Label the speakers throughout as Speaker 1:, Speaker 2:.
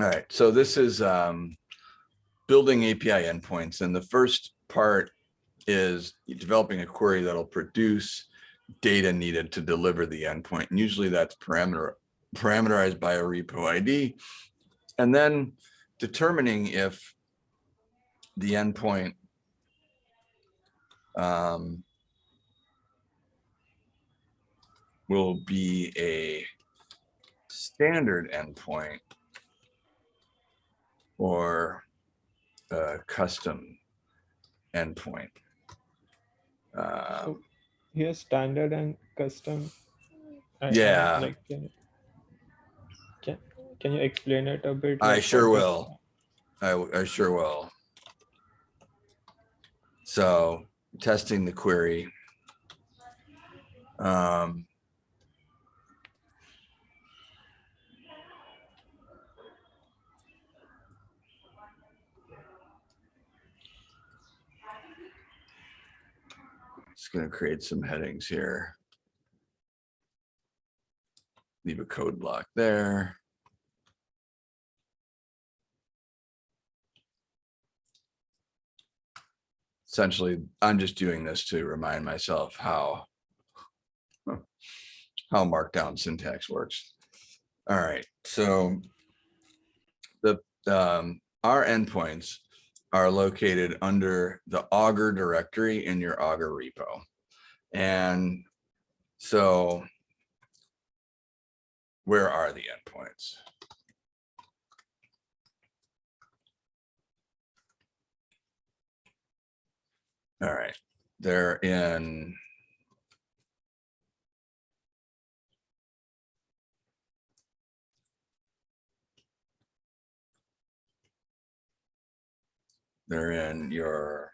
Speaker 1: All right, so this is um, building API endpoints, and the first part is developing a query that'll produce data needed to deliver the endpoint. And usually that's parameter parameterized by a repo ID, and then determining if the endpoint um, will be a standard endpoint or a custom endpoint. Um,
Speaker 2: So here standard and custom. I- I
Speaker 1: Yeah.
Speaker 2: Like, can, can, can you explain it a bit?
Speaker 1: I sure will. I sure will. So testing the query. Um, Just gonna create some headings here. Leave a code block there. essentially, I'm just doing this to remind myself how how markdown syntax works. All right, so the um, our endpoints are located under the Augur directory in your Augur repo. And so where are the endpoints? All right, they're in. They're in your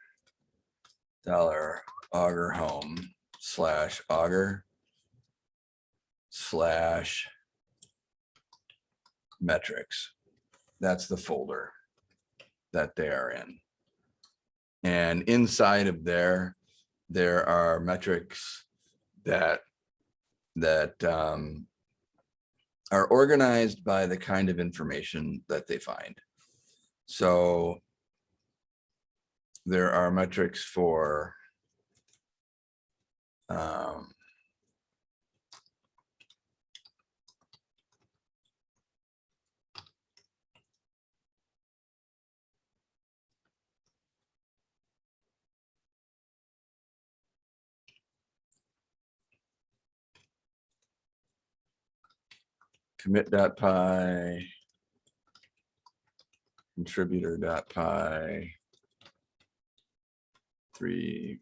Speaker 1: dollar augur home slash augur slash metrics. That's the folder that they are in. And inside of there, there are metrics that that um, are organized by the kind of information that they find. So there are metrics for um, commit.py, contributor.py, three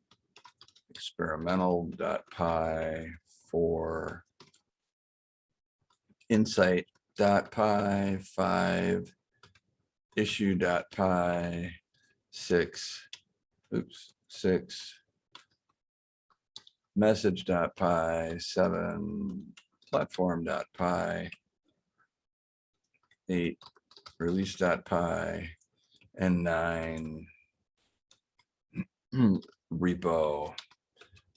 Speaker 1: experimental.py, four insight.py, five issue.py, six, oops, six message.py, seven platform.py, eight release.py, and nine repo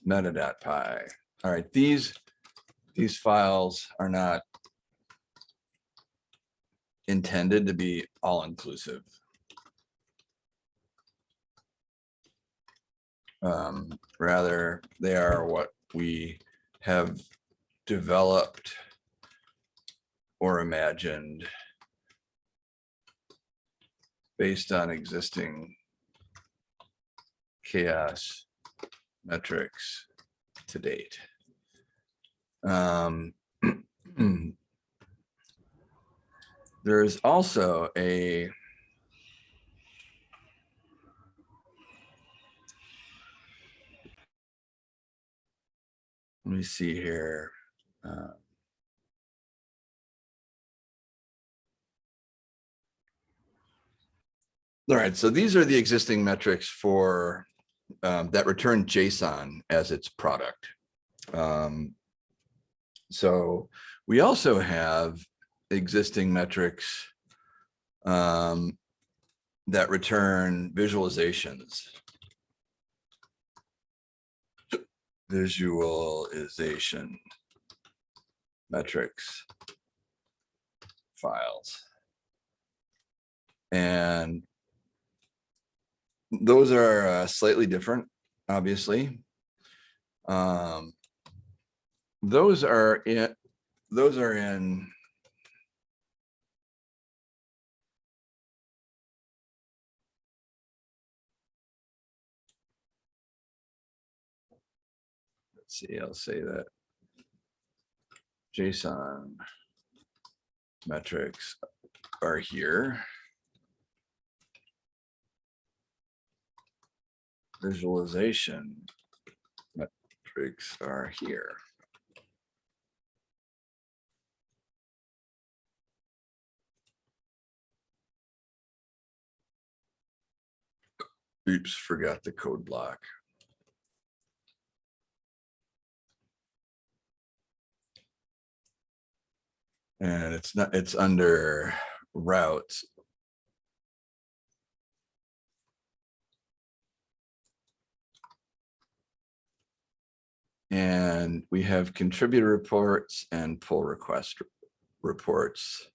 Speaker 1: meta.py. All right, these these files are not intended to be all inclusive. Um, rather, they are what we have developed or imagined based on existing CHAOSS metrics to date. Um, there is also a let me see here. Uh, All right, so these are the existing metrics for um, that return JSON as its product. Um, so we also have existing metrics um, that return visualizations. Visualization metrics files. And those are uh, slightly different, obviously. Um, those are in, those are in let's see, I'll say that. JSON metrics are here. Visualization metrics are here. Oops, forgot the code block. And it's not, it's under routes. And we have contributor reports and pull request reports.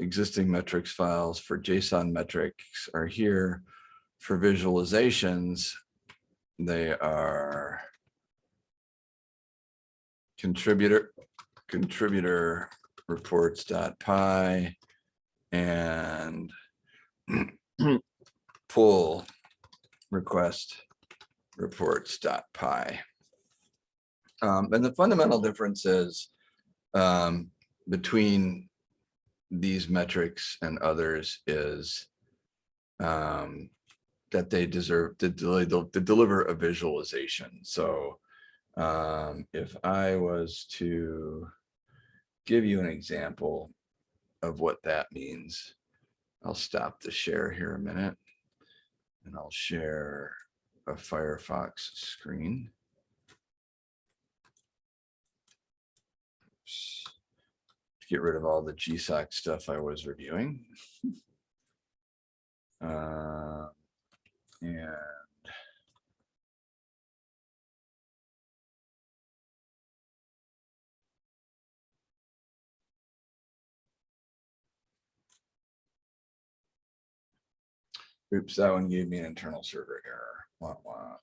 Speaker 1: Existing metrics files for JSON metrics are here. For visualizations, they are contributor contributor reports.py and pull request reports dot py. Um, and the fundamental difference is um, between these metrics and others is um, that they deserve to to deliver a visualization. So um, if I was to give you an example of what that means, I'll stop the share here a minute and I'll share a Firefox screen. To get rid of all the GSOC stuff I was reviewing. Uh, and Oops, that one gave me an internal server error. Wah, wah.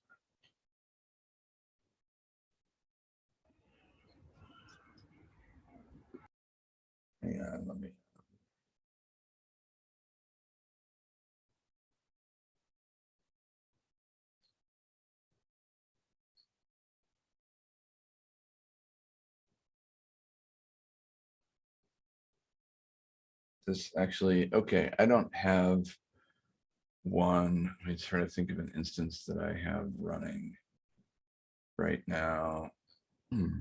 Speaker 1: On, let me. This actually, okay, I don't have one, let me try to think of an instance that I have running right now. Hmm.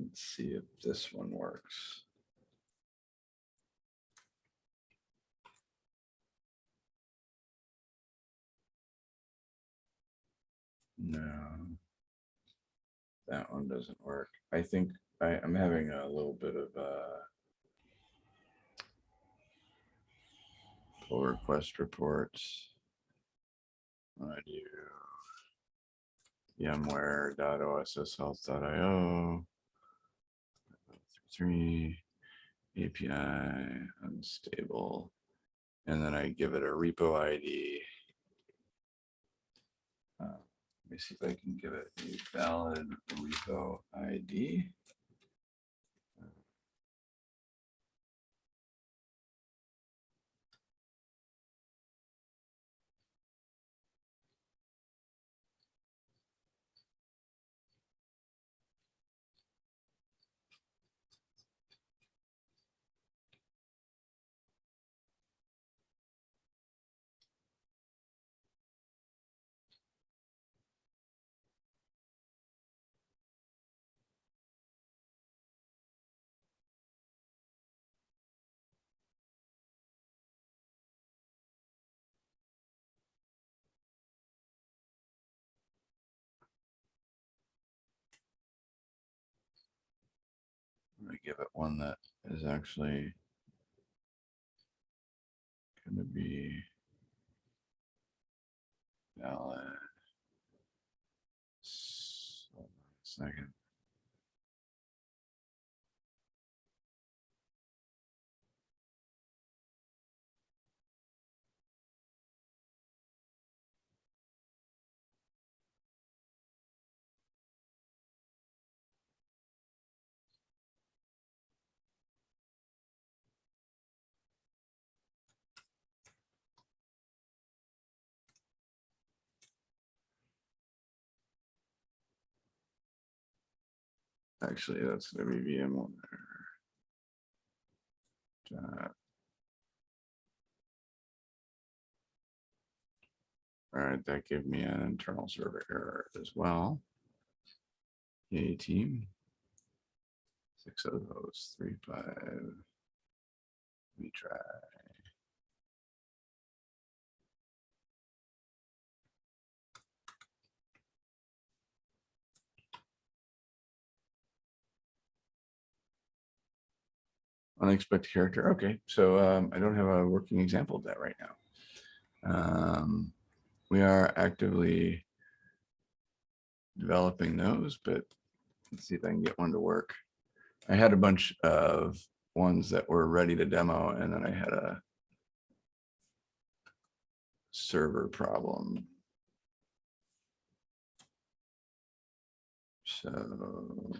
Speaker 1: Let's see if this one works. No. That one doesn't work. I think I, I'm having a little bit of a pull request reports. I do yamware.osshealth.io three API unstable, and then I give it a repo ID. Uh, Let me see if I can give it a valid repo ID. It one that is actually gonna be valid. S- hold on a Second. Actually, that's gonna be VMware. Dot. All right, that gave me an internal server error as well. Yay, team. Six of those, three, five. We try. Unexpected character. Okay, so um, I don't have a working example of that right now. Um, we are actively developing those, but let's see if I can get one to work. I had a bunch of ones that were ready to demo and then I had a server problem. So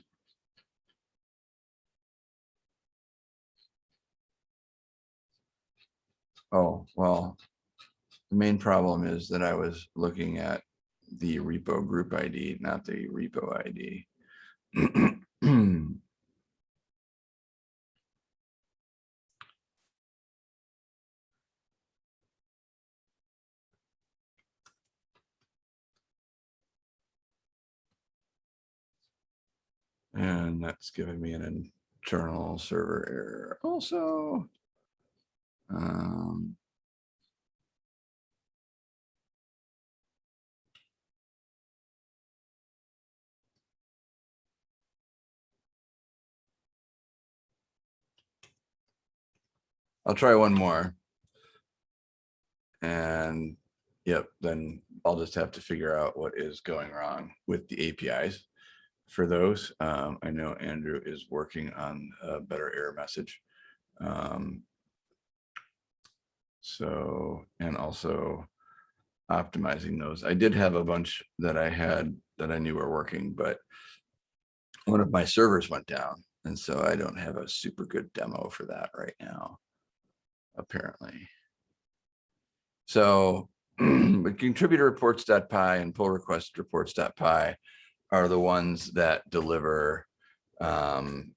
Speaker 1: Oh, well, the main problem is that I was looking at the repo group ID, not the repo ID. And that's giving me an internal server error also. Um, I'll try one more. And yep, then I'll just have to figure out what is going wrong with the APIs for those. Um, I know Andrew is working on a better error message. Um, so, and also optimizing those. I did have a bunch that I had that I knew were working, but one of my servers went down. And so I don't have a super good demo for that right now, apparently. So, but contributor reports.py and pull request reports.py are the ones that deliver um,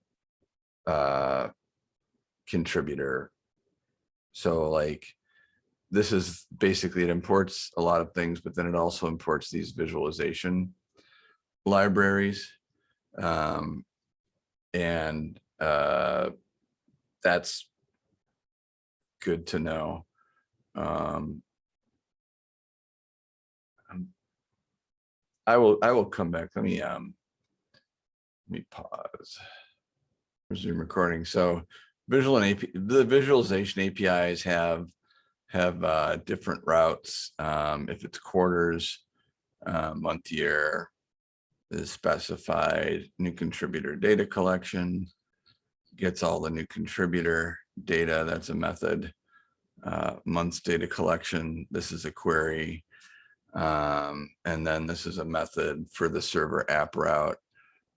Speaker 1: uh, contributor. So like, this is basically, it imports a lot of things, but then it also imports these visualization libraries. Um, and uh, that's good to know. Um, um, I will, I will come back. Let me, um, let me pause. Resume recording. So visual and AP, the visualization APIs have, have uh, different routes. Um, if it's quarters, uh, month, year, is specified new contributor data collection, gets all the new contributor data. That's a method. Uh, months data collection. This is a query. Um, and then this is a method for the server app route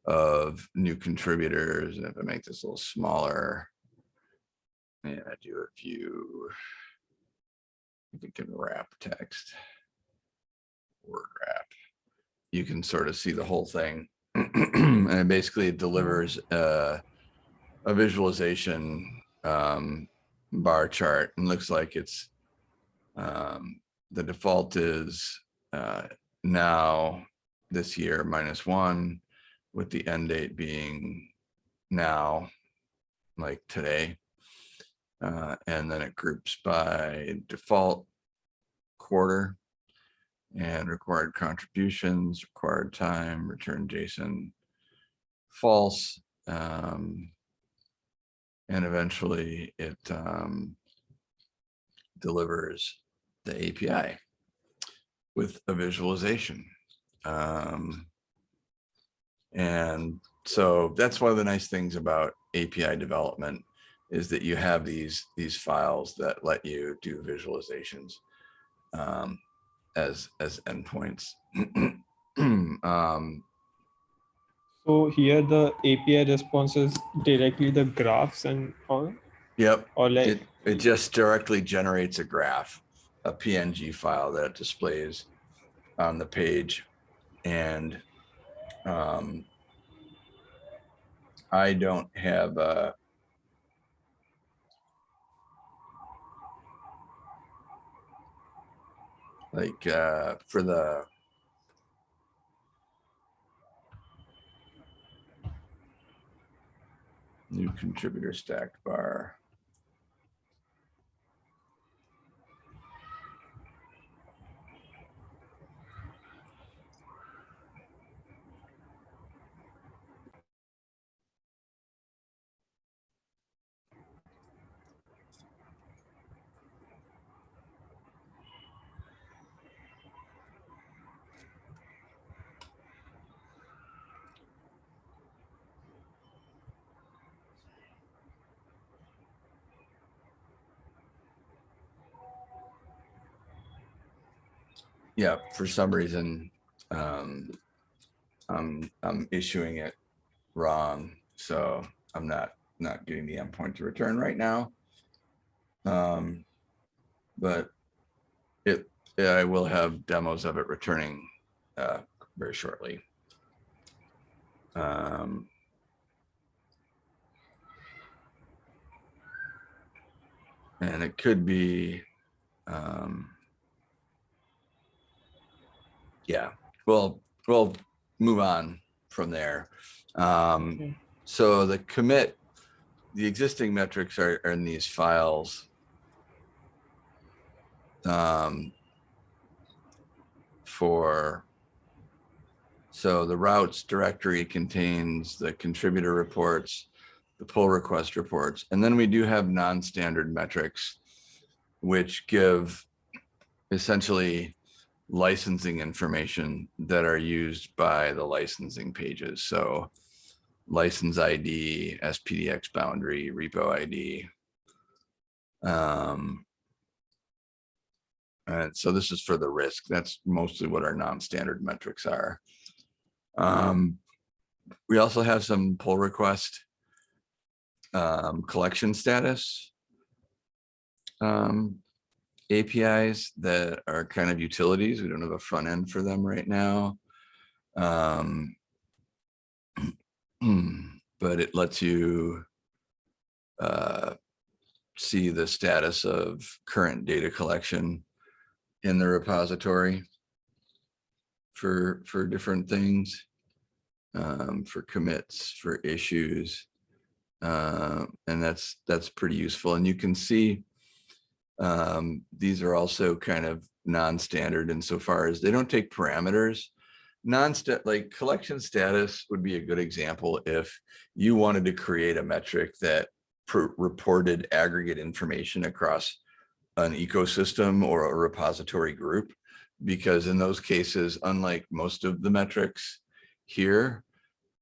Speaker 1: of new contributors. And if I make this a little smaller, and I do a few, you can wrap text, word wrap you can sort of see the whole thing. and it basically delivers uh, a visualization um, bar chart and looks like it's um, the default is uh, now this year minus one with the end date being now like today. Uh, and then it groups by default quarter and required contributions, required time, return JSON, false. Um, and eventually it um, delivers the API with a visualization. Um, and so that's one of the nice things about API development is that you have these these files that let you do visualizations. Um, as as endpoints. um,
Speaker 2: So here the API responses directly the graphs and all,
Speaker 1: yep,
Speaker 2: or like,
Speaker 1: it it just directly generates a graph, a PNG file that it displays on the page, and um, I don't have uh like uh for the new contributor stacked bar. Yeah, for some reason, um, I'm, I'm issuing it wrong, so I'm not, not getting the endpoint to return right now. Um, but it, yeah, I will have demos of it returning, uh, very shortly. Um, and it could be, um, yeah, well, we'll move on from there. Um,
Speaker 2: Okay.
Speaker 1: so the commit, the existing metrics are, are in these files. Um, for, so the routes directory contains the contributor reports, the pull request reports, and then we do have non-standard metrics, which give essentially licensing information that are used by the licensing pages. So license ID, SPDX boundary, repo ID. Um, and so this is for the risk. That's mostly what our non-standard metrics are. Um, we also have some pull request um, collection status um, APIs that are kind of utilities. We don't have a front end for them right now. Um, but it lets you uh, see the status of current data collection in the repository for for different things, um, for commits, for issues. Uh, and that's that's pretty useful. And you can see um, these are also kind of non-standard insofar as they don't take parameters. Non-stat like collection status would be a good example if you wanted to create a metric that reported aggregate information across an ecosystem or a repository group. Because in those cases, unlike most of the metrics here,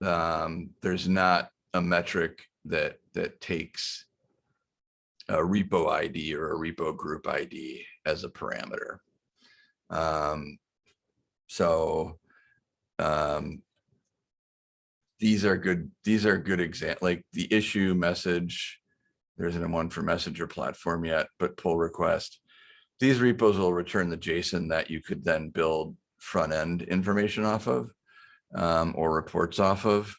Speaker 1: um, there's not a metric that that takes a repo ID or a repo group ID as a parameter. Um, so um, these are good, these are good example, like the issue message. There isn't one for messenger platform yet, but pull request. These repos will return the JSON that you could then build front end information off of um, or reports off of.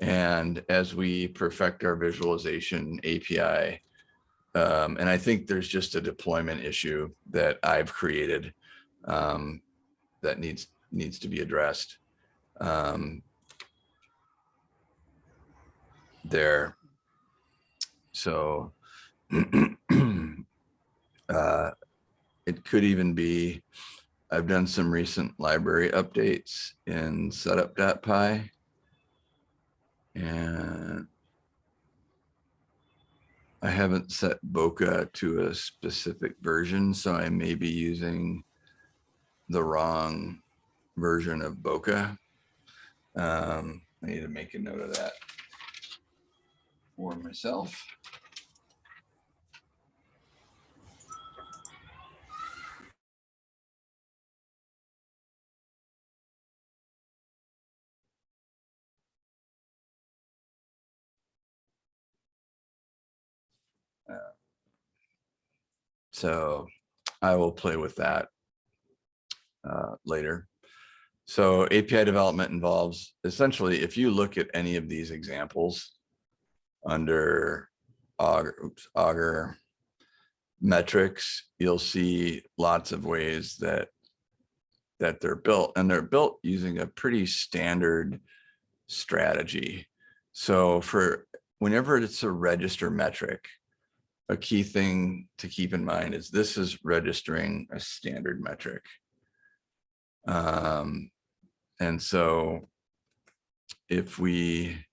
Speaker 1: And as we perfect our visualization API, um, and I think there's just a deployment issue that I've created um, that needs needs to be addressed. Um, there. So uh, it could even be, I've done some recent library updates in setup.py. And I haven't set Bokeh to a specific version, so I may be using the wrong version of Bokeh. Um, I need to make a note of that for myself. So I will play with that uh, later. So API development involves essentially, if you look at any of these examples, under augur, oops, augur metrics, you'll see lots of ways that that they're built and they're built using a pretty standard strategy. So for whenever it's a register metric, a key thing to keep in mind is this is registering a standard metric. Um, and so if we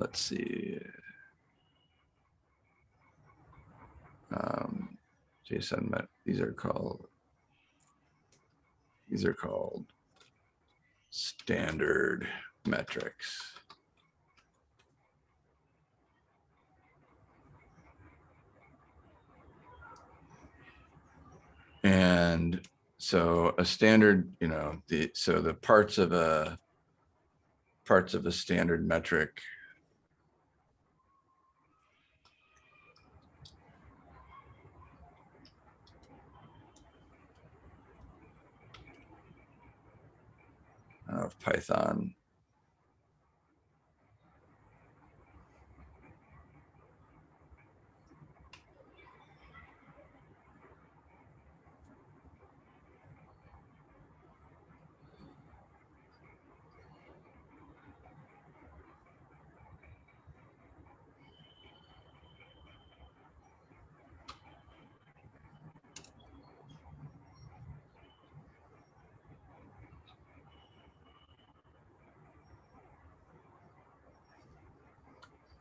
Speaker 1: let's see. Um, JSON these are called, these are called standard metrics. And so a standard, you know, the, so the parts of a, parts of a standard metric of Python.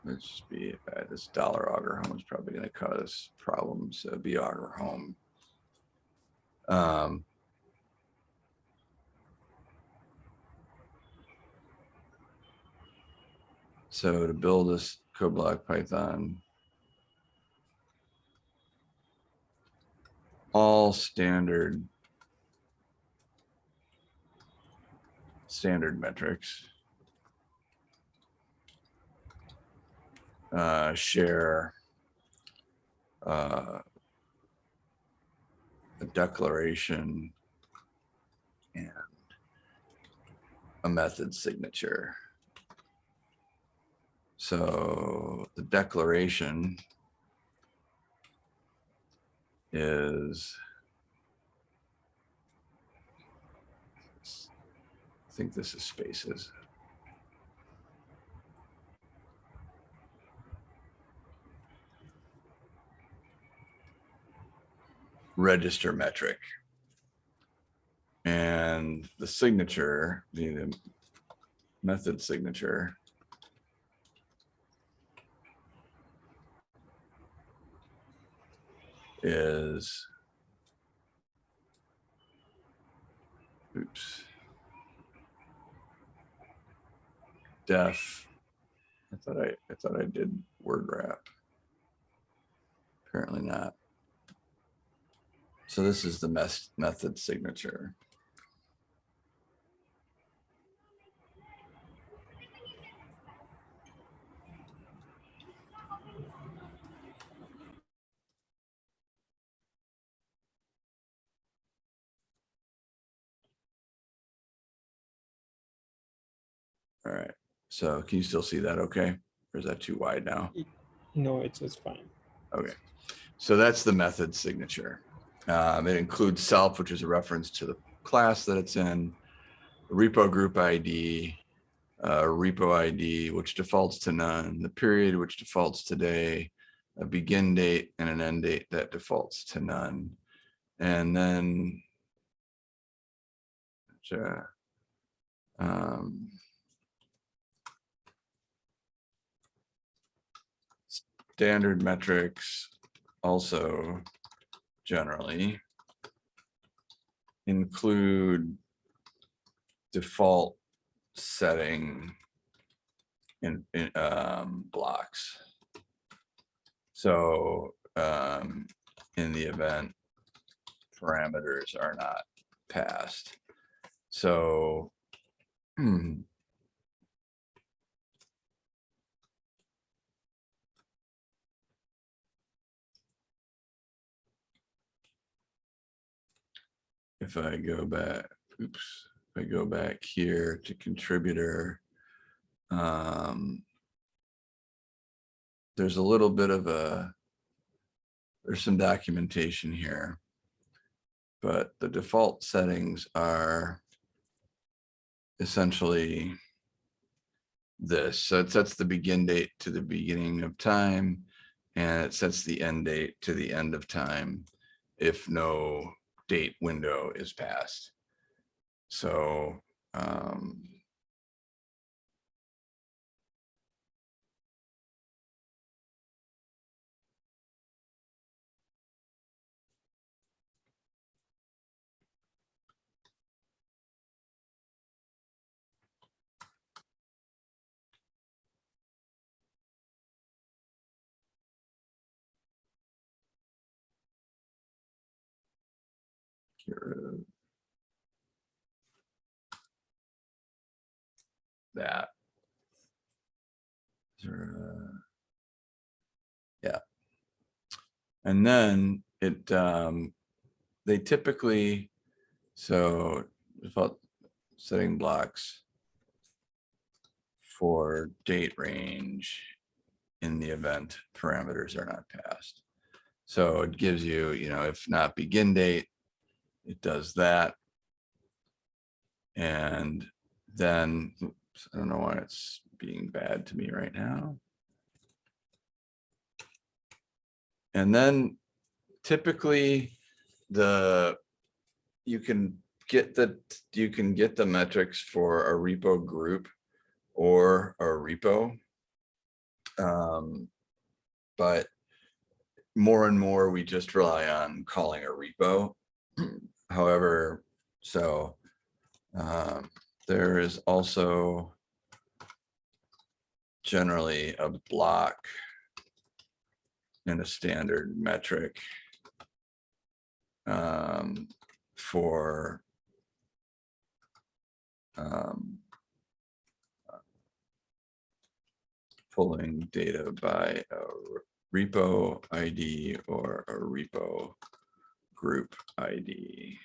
Speaker 1: Let's just be, uh, this dollar augur home is probably gonna cause problems, uh, be augur home. Um. So to build this code block Python. All standard. Standard metrics. Uh, share uh, a declaration and a method signature. So the declaration is I think this is spaces. Register metric. And the signature, the the method signature. Is. Oops. Def. I thought I, I thought I did word wrap. Apparently not. So this is the method signature. All right, so can you still see that okay? Or is that too wide now?
Speaker 2: No, it's just fine.
Speaker 1: Okay, so that's the method signature. Um, it includes self, which is a reference to the class that it's in, repo group ID, uh, repo ID, which defaults to none, the period, which defaults to day, a begin date and an end date that defaults to none. And then uh, um, standard metrics also generally include default setting in, in um, blocks. So um, in the event parameters are not passed. So if I go back, oops, if I go back here to contributor. um, There's a little bit of a, there's some documentation here. But the default settings are essentially this. So it sets the begin date to the beginning of time and it sets the end date to the end of time if no date window is passed. So um, that. Yeah. And then it, um, they typically, so default setting blocks for date range in the event parameters are not passed. So it gives you, you know, if not begin date, it does that. And then, oops, I don't know why it's being bad to me right now. And then typically the, you can get the, you can get the metrics for a repo group or a repo. Um, But more and more, we just rely on calling a repo. However, so um, there is also generally a block and a standard metric um, for um, pulling data by a repo ID or a repo group ID.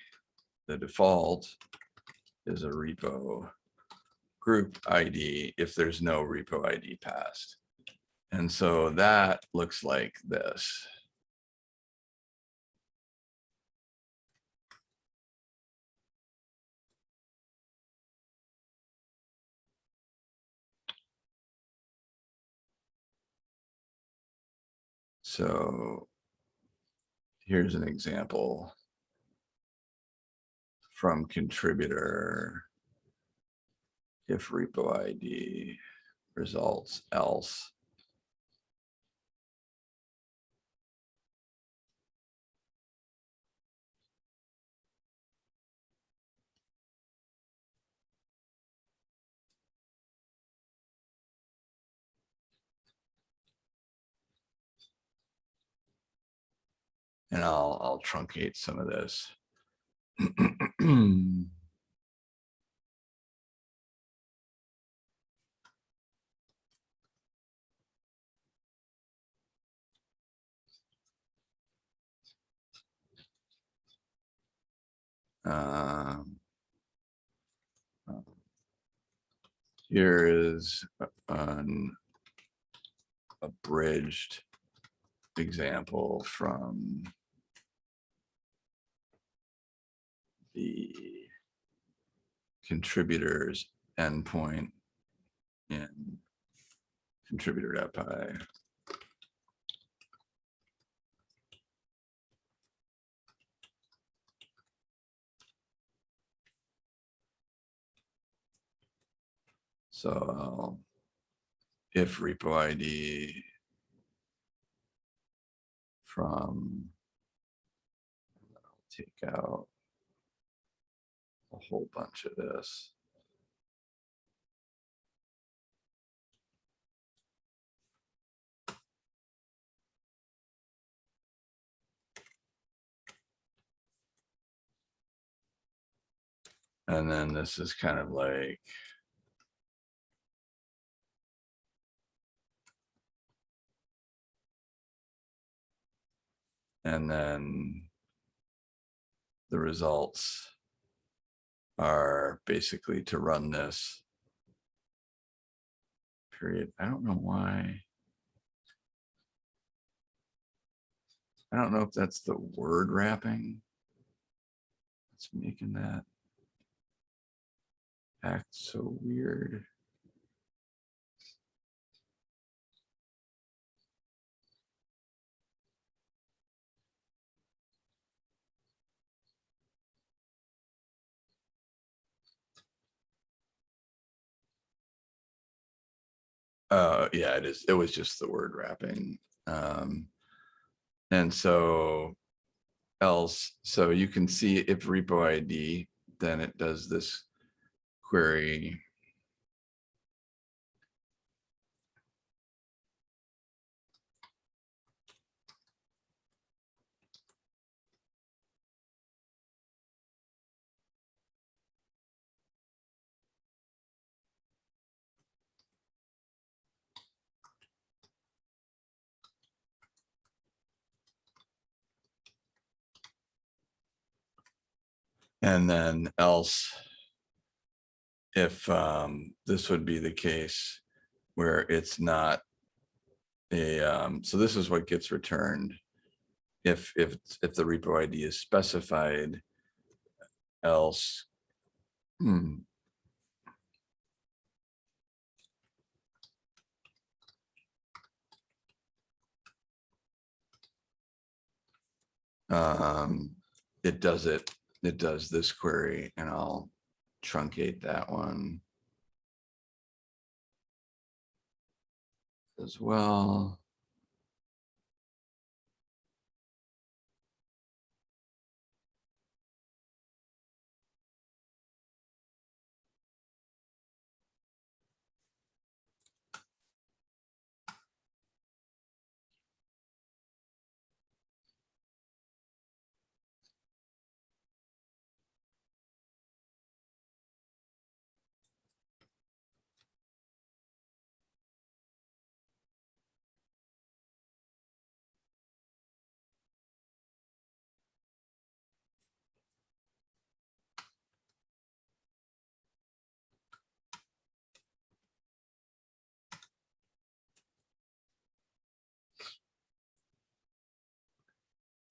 Speaker 1: The default is a repo group ID if there's no repo ID passed. And so that looks like this. So here's an example from contributor. If repo ID results else. And I'll, I'll truncate some of this. Um, Here is an abridged example from the contributors endpoint in contributor.py. So I'll- if repo ID from I'll take out a whole bunch of this. And then this is kind of like. And then. The results. Are basically to run this. Period. I don't know why. I don't know if that's the word wrapping. that's making that act so weird. Uh, yeah, it is. It was just the word wrapping. Um, and so else, so you can see if repo ID, then it does this query. And then else. If um, this would be the case where it's not. A, um, so this is what gets returned. If, if, if the repo ID is specified. Else. hmm, Um, it does it, it does this query and I'll truncate that one. As well.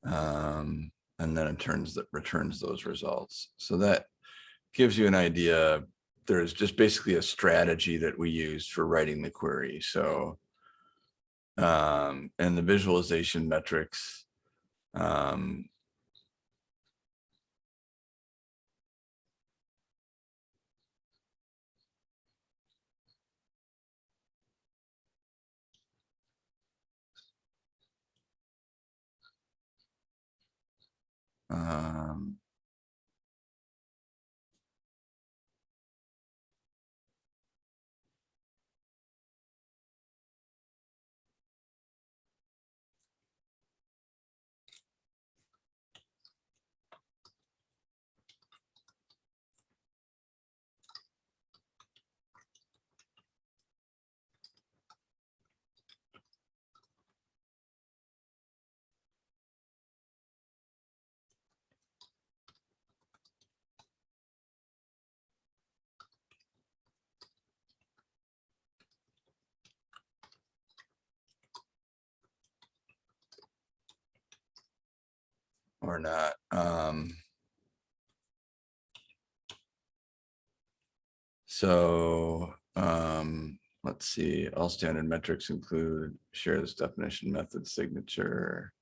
Speaker 1: Um, and then it turns that returns those results. So that gives you an idea. There's just basically a strategy that we use for writing the query. So um, and the visualization metrics. Um, um, or not. Um, so um, let's see, all standard metrics include share this definition method signature.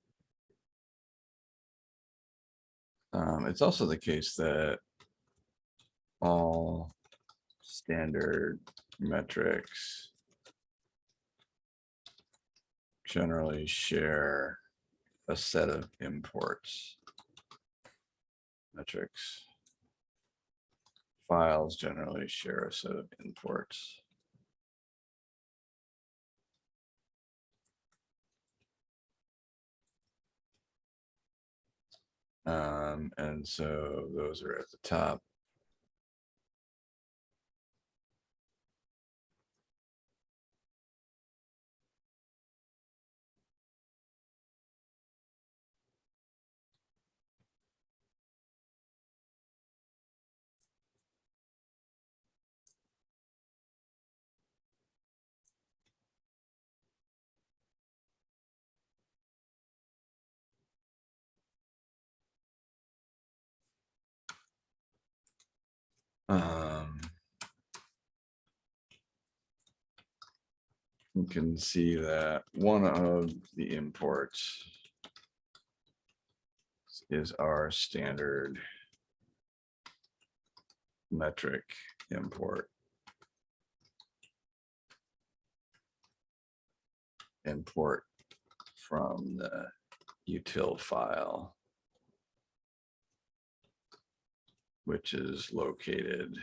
Speaker 1: Um, it's also the case that all standard metrics generally share a set of imports. Metrics. Files generally share a set of imports. Um, and so those are at the top. Um, You can see that one of the imports is our standard metric import. Import from the util file. Which is located.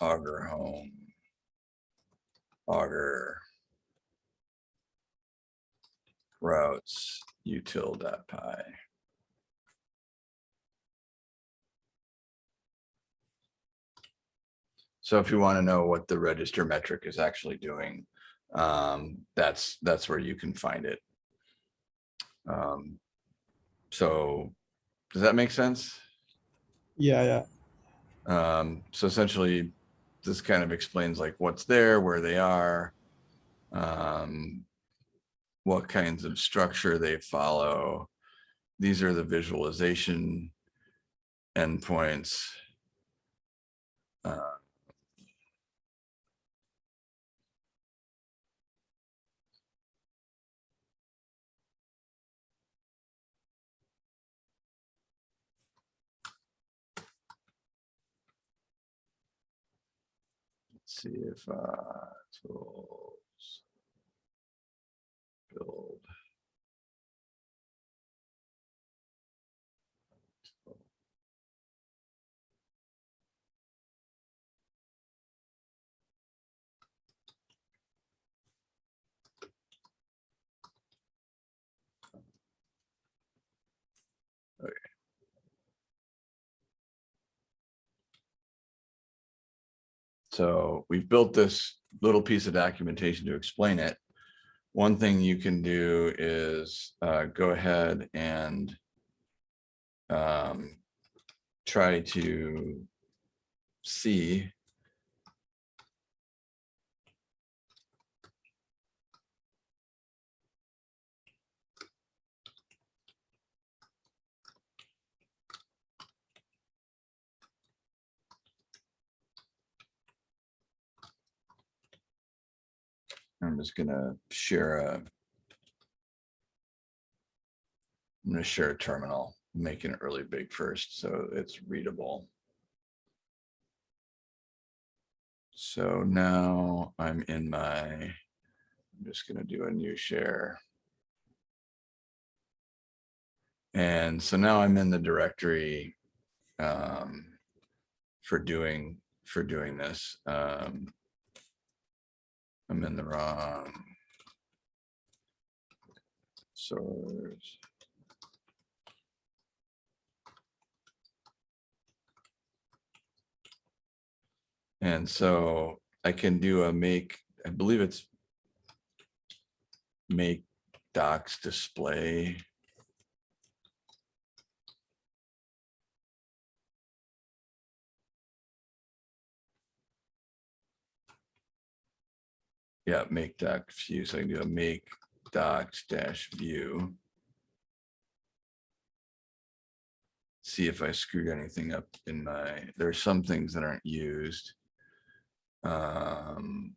Speaker 1: under Augur home. Augur. Routes util.py. So if you want to know what the register metric is actually doing, um, that's, that's where you can find it. Um, So does that make sense?
Speaker 2: Yeah, yeah.
Speaker 1: Um, so essentially, this kind of explains like what's there, where they are. Um, what kinds of structure they follow. These are the visualization endpoints. Uh, see if, uh, tools. Build. Okay. So we've built this little piece of documentation to explain it. One thing you can do is uh, go ahead and um, try to see I'm just gonna share a. I'm gonna share a terminal, making it really big first, so it's readable. So now I'm in my, I'm just gonna do a new share. And so now I'm in the directory um, for doing, for doing this. Um, I'm in the wrong. Source. And so I can do a make, I believe it's make docs display. Yeah, make doc view. So I can do a make docs dash view. See if I screwed anything up in my, there's some things that aren't used. Um.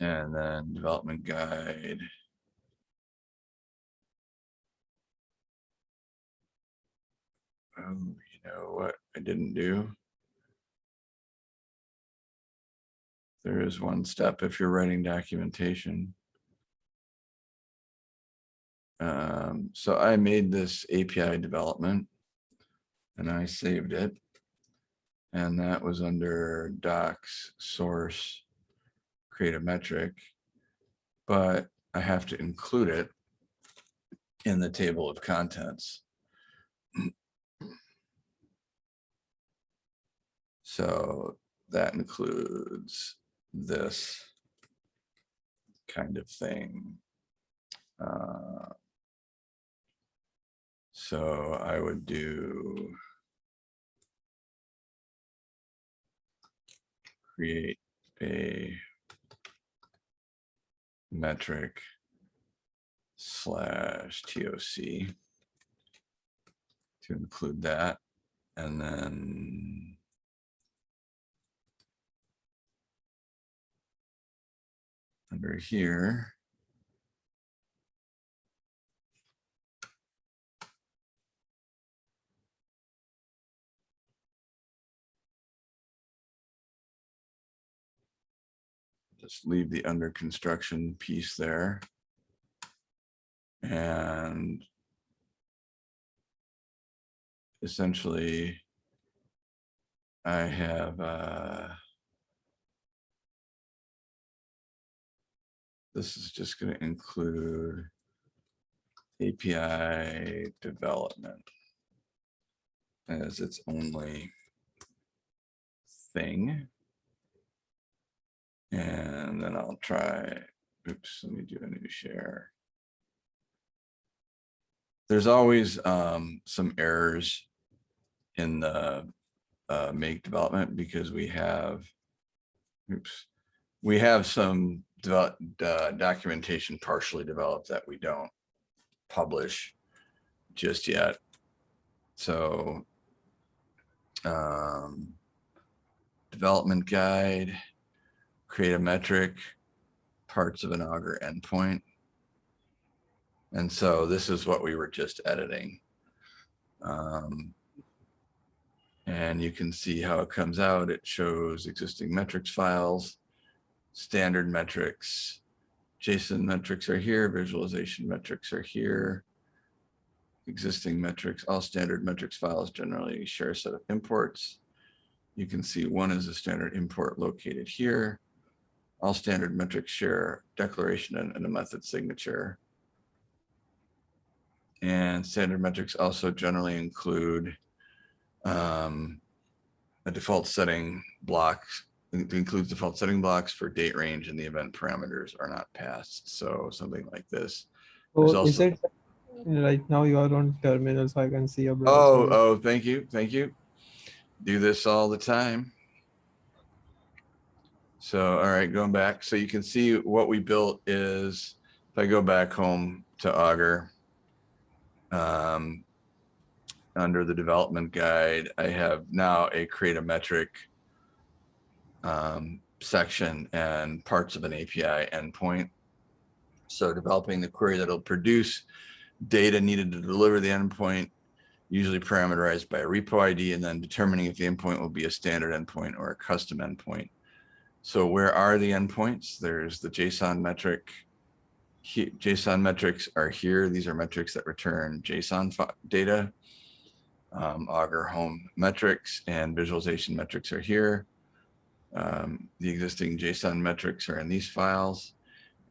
Speaker 1: And then development guide. Oh, you know what I didn't do? There is one step if you're writing documentation. Um, so I made this API development and I saved it. And that was under docs, source, create a metric. But I have to include it in the table of contents. So that includes this. kind of thing. Uh, So I would do create a metric slash TOC to include that. And then under here, just leave the under construction piece there. And essentially, I have, uh, this is just going to include API development as its only thing. And then I'll try, oops, let me do a new share. There's always um, some errors in the uh, make development because we have, oops, we have some develop, uh, documentation partially developed that we don't publish just yet. So um, development guide, create a metric, parts of an Augur endpoint. And so this is what we were just editing. Um, and you can see how it comes out. It shows existing metrics files, standard metrics, JSON metrics are here, visualization metrics are here. Existing metrics, all standard metrics files generally share a set of imports. You can see one is a standard import located here. All standard metrics share declaration and, a method signature. And standard metrics also generally include um, a default setting blocks it includes default setting blocks for date range and the event parameters are not passed. So something like this.
Speaker 2: So is it right now you are on terminal so I can see a
Speaker 1: Oh, oh, thank you, thank you. Do this all the time. So, all right, going back, so you can see what we built is, if I go back home to Augur. Um, under the development guide, I have now a create a metric um, section and parts of an API endpoint. So developing the query that'll produce data needed to deliver the endpoint, usually parameterized by a repo ID, and then determining if the endpoint will be a standard endpoint or a custom endpoint. So where are the endpoints? There's the JSON metric. He- JSON metrics are here. These are metrics that return JSON data. Um, Augur home metrics and visualization metrics are here. Um, the existing JSON metrics are in these files.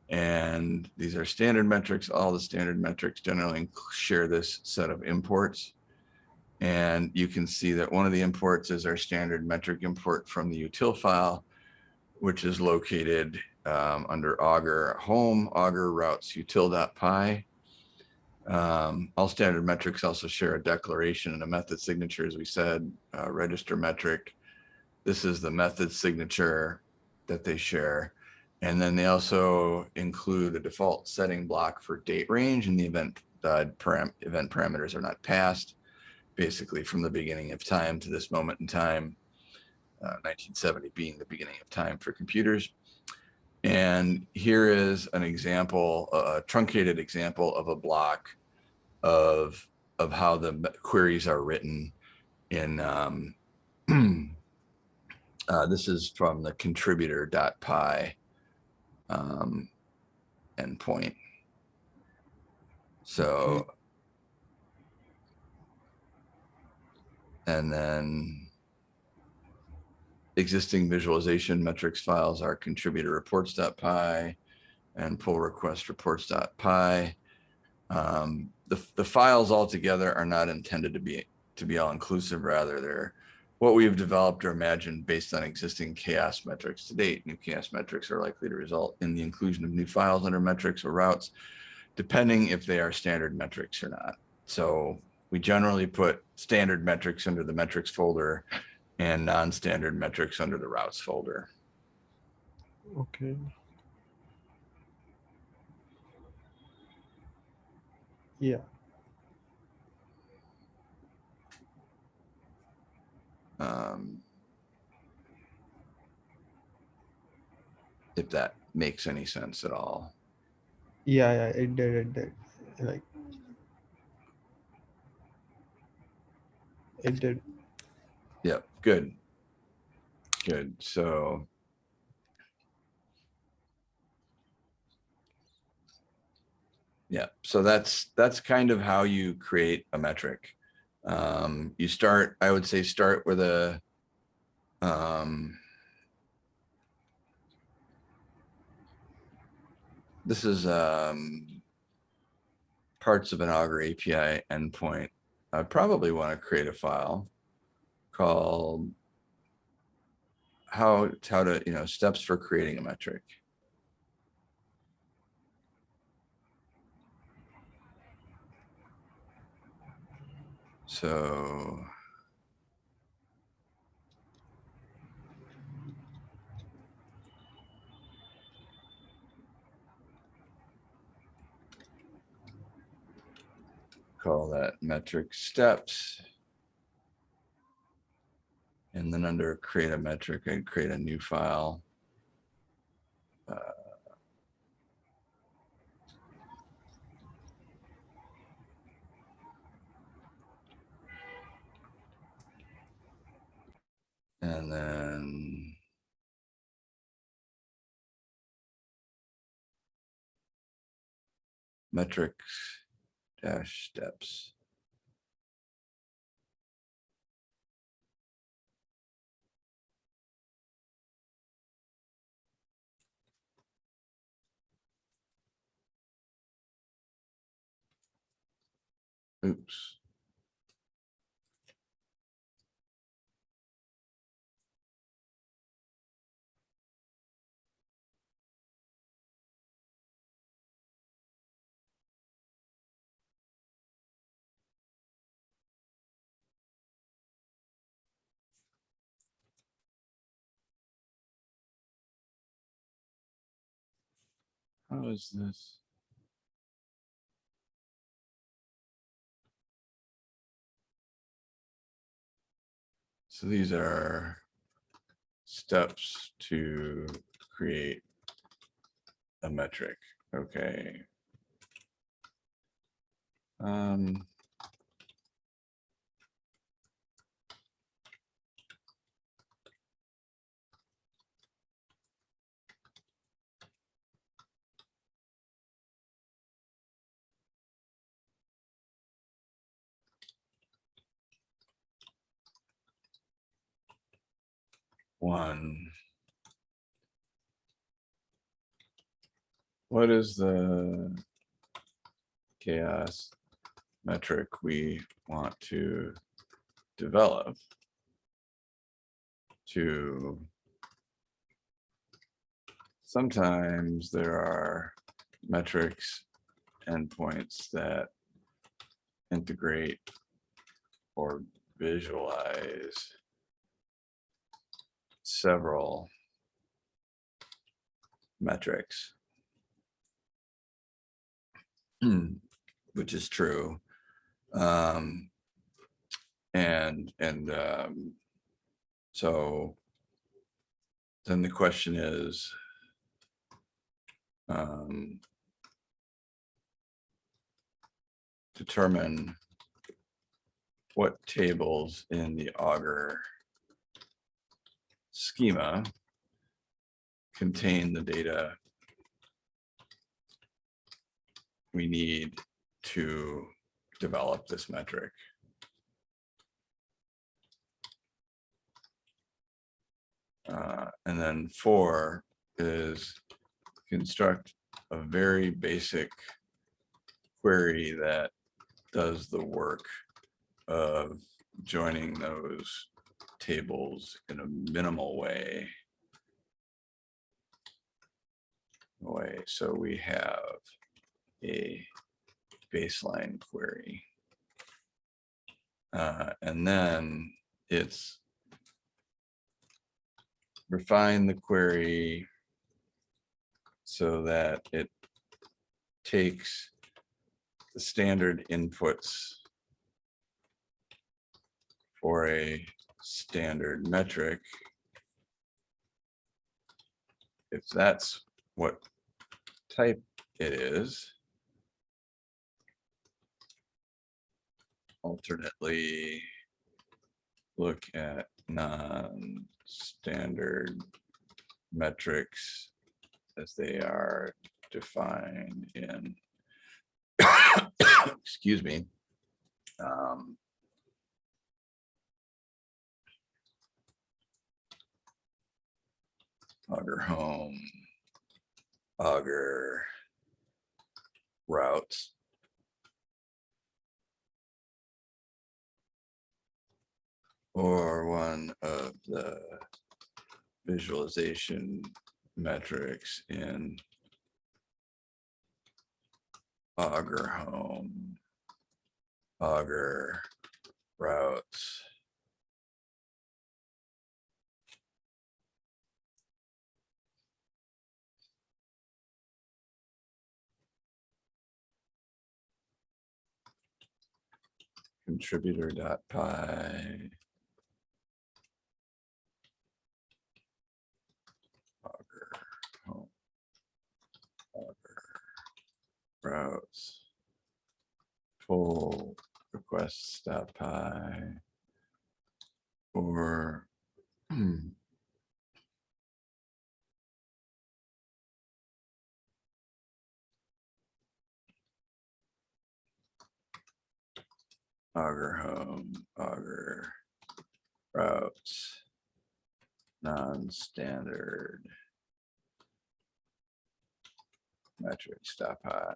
Speaker 1: And these are standard metrics. All the standard metrics generally share this set of imports. And you can see that one of the imports is our standard metric import from the util file, which is located um, under Augur home, Augur routes util.py. Um, all standard metrics also share a declaration and a method signature, as we said, uh, register metric. This is the method signature that they share. And then they also include a default setting block for date range in the event uh, param event parameters are not passed, basically from the beginning of time to this moment in time, uh, 1970 being the beginning of time for computers. And here is an example, a truncated example of a block of, of how the queries are written in, um, uh, this is from the contributor.py um, endpoint. So, and then existing visualization metrics files are contributor reports.py and pull request reports.py. Um, the, the files altogether are not intended to be to be all inclusive, rather they're what we've developed or imagined based on existing CHAOSS metrics to date. New CHAOSS metrics are likely to result in the inclusion of new files under metrics or routes, depending if they are standard metrics or not. So we generally put standard metrics under the metrics folder and non-standard metrics under the routes folder.
Speaker 2: Okay. Yeah.
Speaker 1: Um, if that makes any sense at all.
Speaker 2: Yeah, yeah, it did, it did. Like it did.
Speaker 1: Yep, good. Good, so. Yeah, so that's, that's kind of how you create a metric. Um, you start, I would say, start with a, um, this is, um, parts of an Augur API endpoint. I probably want to create a file called how, how to, you know, steps for creating a metric. So. Call that metric steps. And then under create a metric, I'd create a new file. Uh, And then. Metrics dash steps. Oops. How is this? So these are steps to create a metric. Okay. Um, one. What is the CHAOSS metric we want to develop to sometimes there are metrics endpoints that integrate or visualize several metrics. Which is true. Um, and, and, um, so then the question is, um, determine what tables in the Augur schema contain the data we need to develop this metric. Uh, and then four is construct a very basic query that does the work of joining those tables in a minimal way. Way, so we have a baseline query. Uh, and then it's refine the query so that it takes the standard inputs for a standard metric. If that's what type it is. Alternately, look at non-standard metrics as they are defined in, excuse me, um, Augur home, Augur routes. Or one of the visualization metrics in Augur home, Augur routes. Contributor dot py. Augur, home, Augur, Routes. Pull requests dot py. Or. Augur home, Augur routes, non-standard. Metric stop high.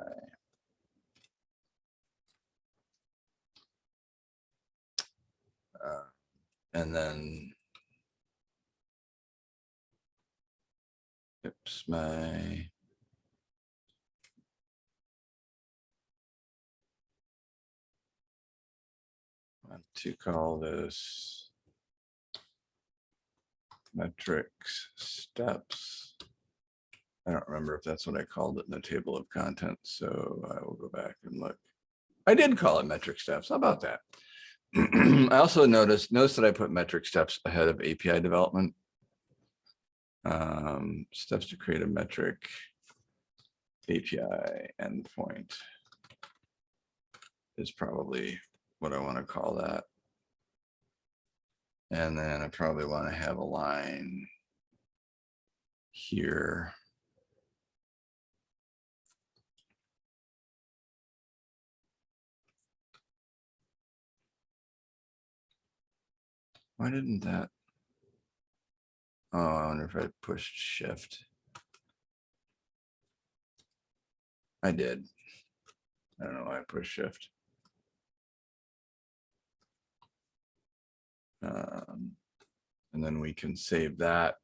Speaker 1: Uh, And then. Oops, my to call this metrics steps. I don't remember if that's what I called it in the table of contents, so I will go back and look. I did call it metric steps. How about that? I also noticed, notice that I put metric steps ahead of API development. Um, steps to create a metric API endpoint is probably what I want to call that. And then I probably want to have a line here. Why didn't that? Oh, I wonder if I pushed shift. I did. I don't know why I pushed shift. Um, and then we can save that.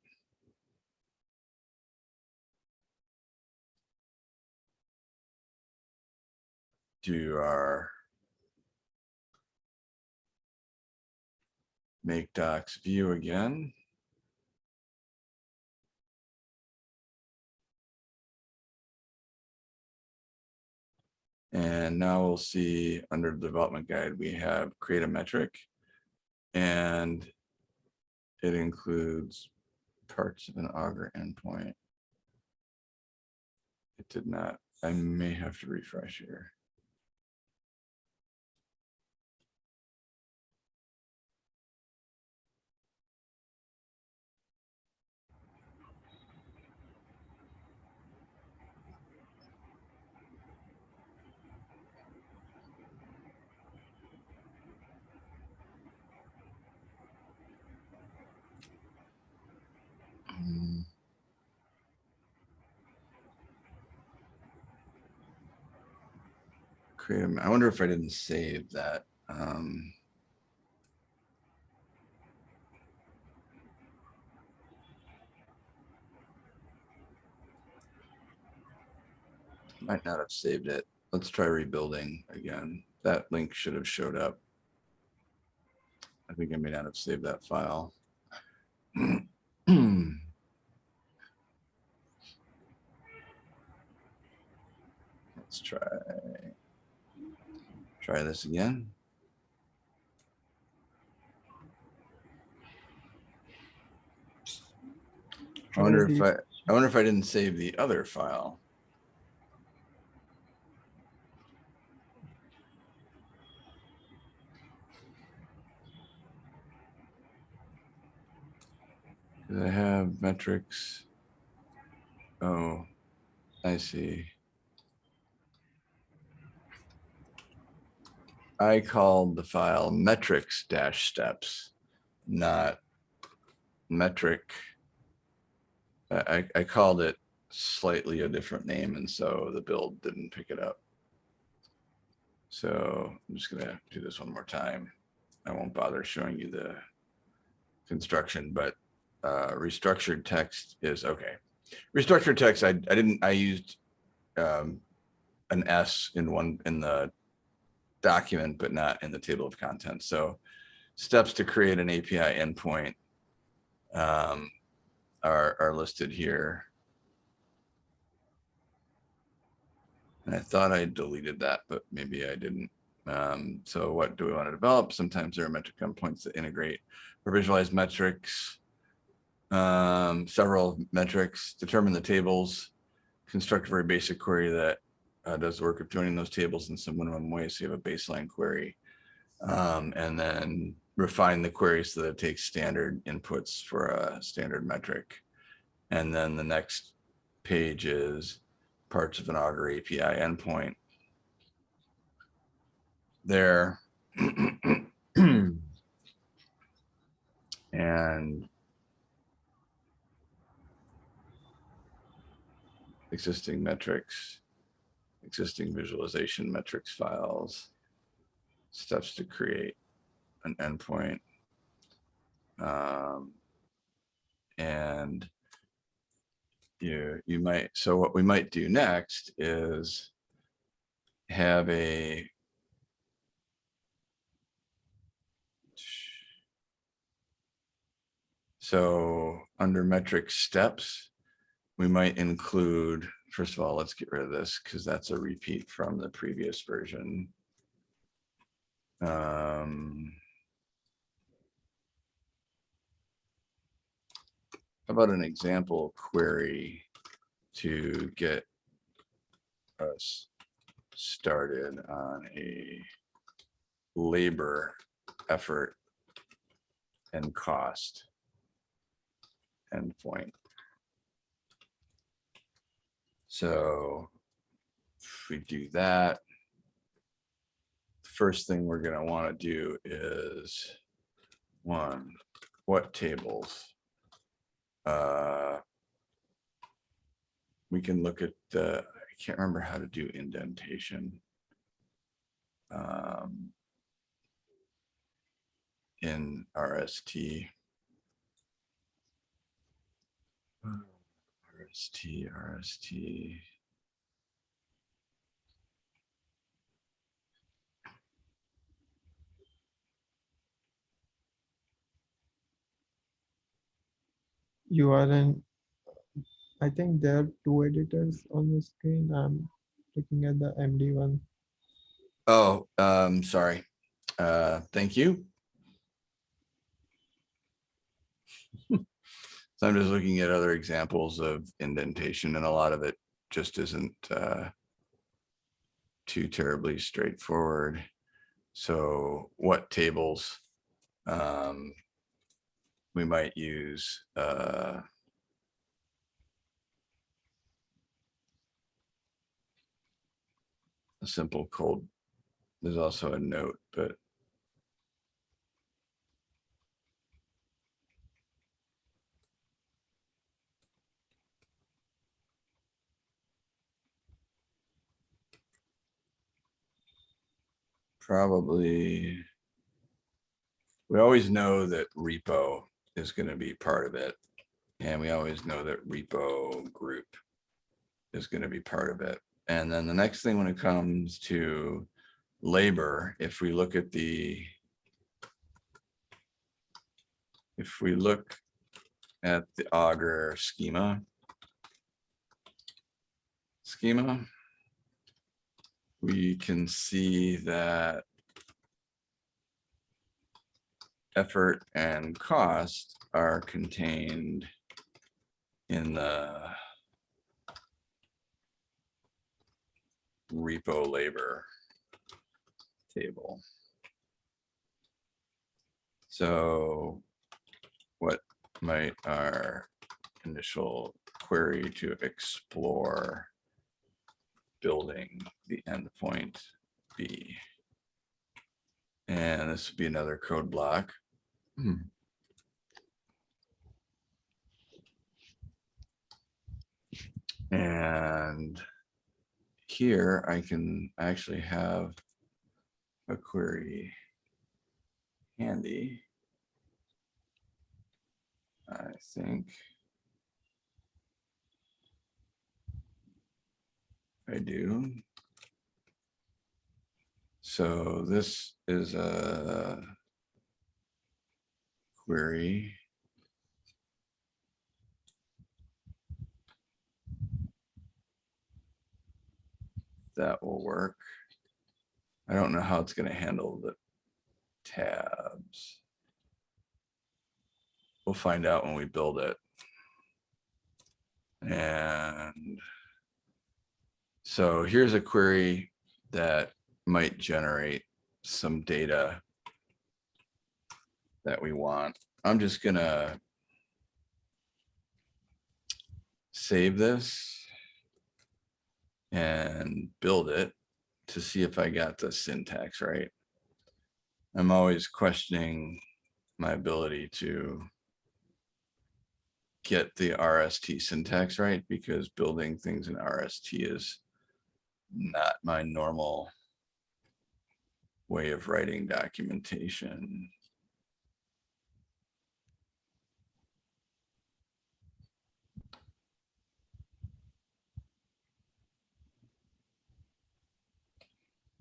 Speaker 1: Do our make docs view again. And now we'll see under the development guide, we have create a metric. And it includes parts of an Augur endpoint. It did not, I may have to refresh here. I wonder if I didn't save that. Um, might not have saved it. Let's try rebuilding again. That link should have showed up. I think I may not have saved that file. Let's try Try this again. I wonder if I, I wonder if I didn't save the other file. I have metrics. Oh, I see. I called the file metrics dash steps, not metric. I, I- called it slightly a different name and so the build didn't pick it up. So I'm just gonna do this one more time. I won't bother showing you the construction, but uh, restructured text is okay. Restructured text, I, I didn't, I used um, an S in one, in the document, but not in the table of contents. So steps to create an API endpoint um, are, are listed here. And I thought I deleted that, but maybe I didn't. Um, so what do we want to develop? Sometimes there are metric endpoints that integrate or visualize metrics. Um, several metrics, determine the tables, construct a very basic query that uh, does the work of joining those tables in some minimum way. So you have a baseline query. Um, and then refine the query so that it takes standard inputs for a standard metric. And then the next page is parts of an Augur API endpoint. There. And existing metrics, existing visualization metrics files, steps to create an endpoint. Um, and you, you might, so what we might do next is have a So under metric steps, we might include, first of all, let's get rid of this because that's a repeat from the previous version. Um, How about an example query to get us started on a labor effort and cost endpoint. So if we do that, first thing we're gonna wanna do is one, what tables? Uh, We can look at the, I can't remember how to do indentation. Um, In RST. RST, RST.
Speaker 2: You are in, I think there are two editors on the screen. I'm looking at the MD one.
Speaker 1: Oh, um, sorry. Uh, thank you. So I'm just looking at other examples of indentation and a lot of it just isn't, uh, too terribly straightforward. So what tables, um, we might use, uh, a simple cold. There's also a note, but probably. We always know that repo is gonna be part of it. And we always know that repo group is gonna be part of it. And then the next thing when it comes to labor, if we look at the if we look at the augur schema, schema, we can see that effort and cost are contained in the repo labor table. So what might our initial query to explore building the endpoint B. And this would be another code block. Hmm. And here I can actually have a query handy. I think. I do. So this is a query. That will work. I don't know how it's going to handle the tabs. We'll find out when we build it. And so here's a query that might generate some data that we want. I'm just gonna save this and build it to see if I got the syntax right. I'm always questioning my ability to get the RST syntax right because building things in RST is not my normal way of writing documentation.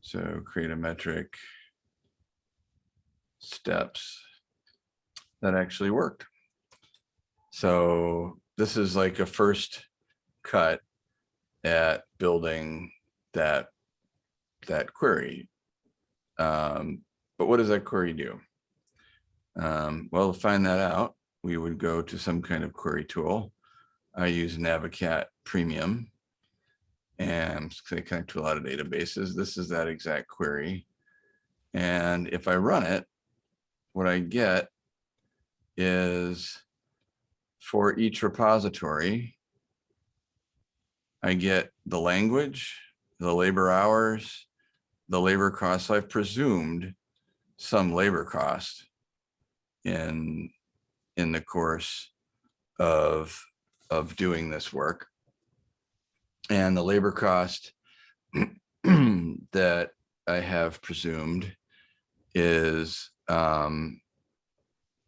Speaker 1: So create a metric steps that actually worked. So this is like a first cut at building that that query. Um, but what does that query do? Um, well, to find that out, we would go to some kind of query tool. I use Navicat Premium and they connect to a lot of databases. This is that exact query. And if I run it, what I get is for each repository, I get the language, the labor hours, the labor costs. I've presumed some labor cost in in the course of of doing this work. And the labor cost that I have presumed is um,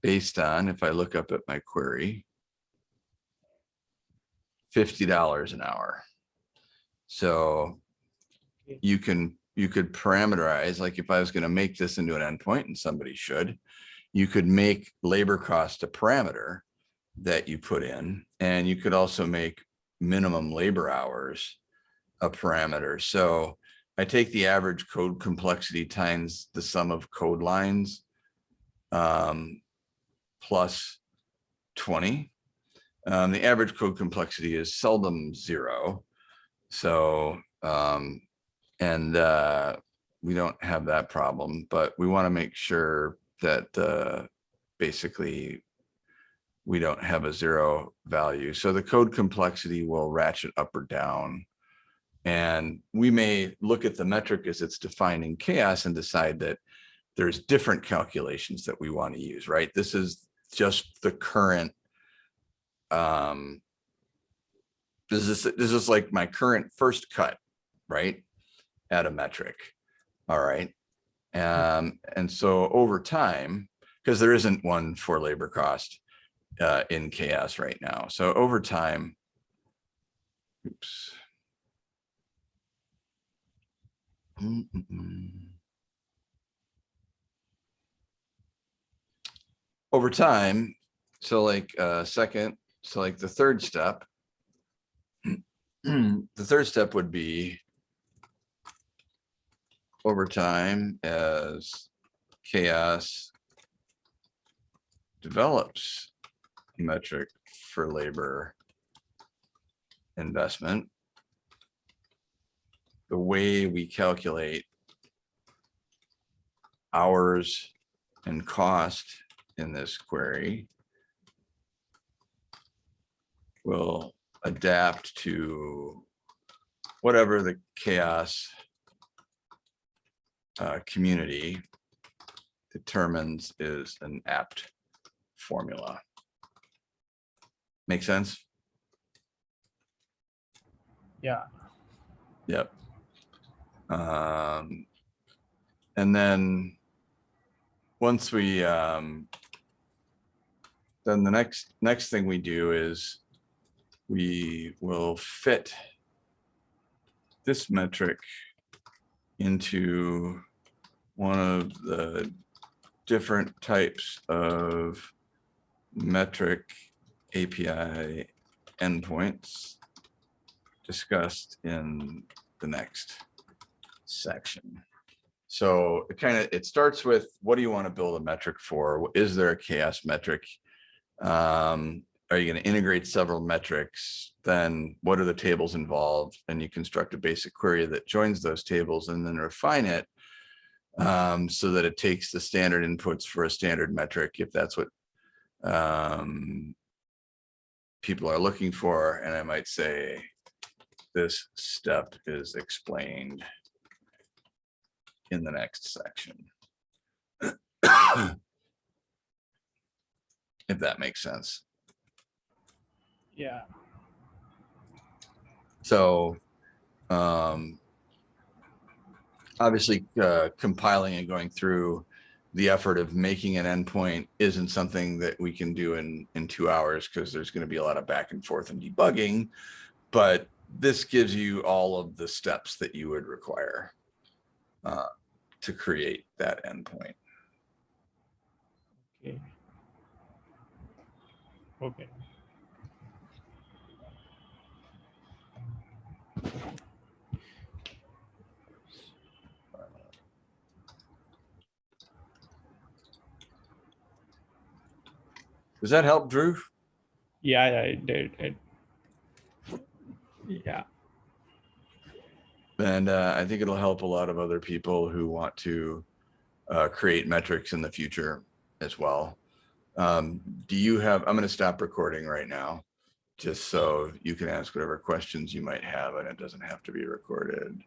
Speaker 1: based on, if I look up at my query, $50 an hour. So you can, you could parameterize, like if I was gonna make this into an endpoint and somebody should, you could make labor cost a parameter that you put in, and you could also make minimum labor hours a parameter. So I take the average code complexity times the sum of code lines um, plus 20. Um, the average code complexity is seldom zero. So, um, and uh, we don't have that problem, but we want to make sure that uh, basically we don't have a zero value. So the code complexity will ratchet up or down. And we may look at the metric as it's defining CHAOSS and decide that there's different calculations that we want to use, right? This is just the current um this is this is like my current first cut right at a metric all right um and so over time because there isn't one for labor cost uh in CHAOSS right now so over time oops Mm, mm, mm. Over time, so like uh second, so like the third step. The third step would be. Over time as CHAOSS. Develops a metric for labor. Investment the way we calculate hours and cost in this query will adapt to whatever the CHAOSS uh, community determines is an apt formula. Make sense?
Speaker 3: Yeah,
Speaker 1: Yep. Um, and then once we, um, then the next, next thing we do is we will fit this metric into one of the different types of metric API endpoints discussed in the next section. So it kind of, it starts with, what do you want to build a metric for? Is there a CHAOSS metric? Um, are you going to integrate several metrics? Then what are the tables involved? And you construct a basic query that joins those tables and then refine it um, so that it takes the standard inputs for a standard metric, if that's what um, people are looking for. And I might say, this step is explained in the next section. If that makes sense.
Speaker 3: Yeah,
Speaker 1: So, um, obviously, uh, compiling and going through the effort of making an endpoint isn't something that we can do in, in two hours because there's going to be a lot of back and forth and debugging. But this gives you all of the steps that you would require uh, to create that endpoint.
Speaker 3: okay. Okay,
Speaker 1: Does that help, Drew?
Speaker 3: yeah, I did, it. Yeah,
Speaker 1: And uh, I think it'll help a lot of other people who want to uh, create metrics in the future as well. Um, do you have, I'm going to stop recording right now, just so you can ask whatever questions you might have and it doesn't have to be recorded.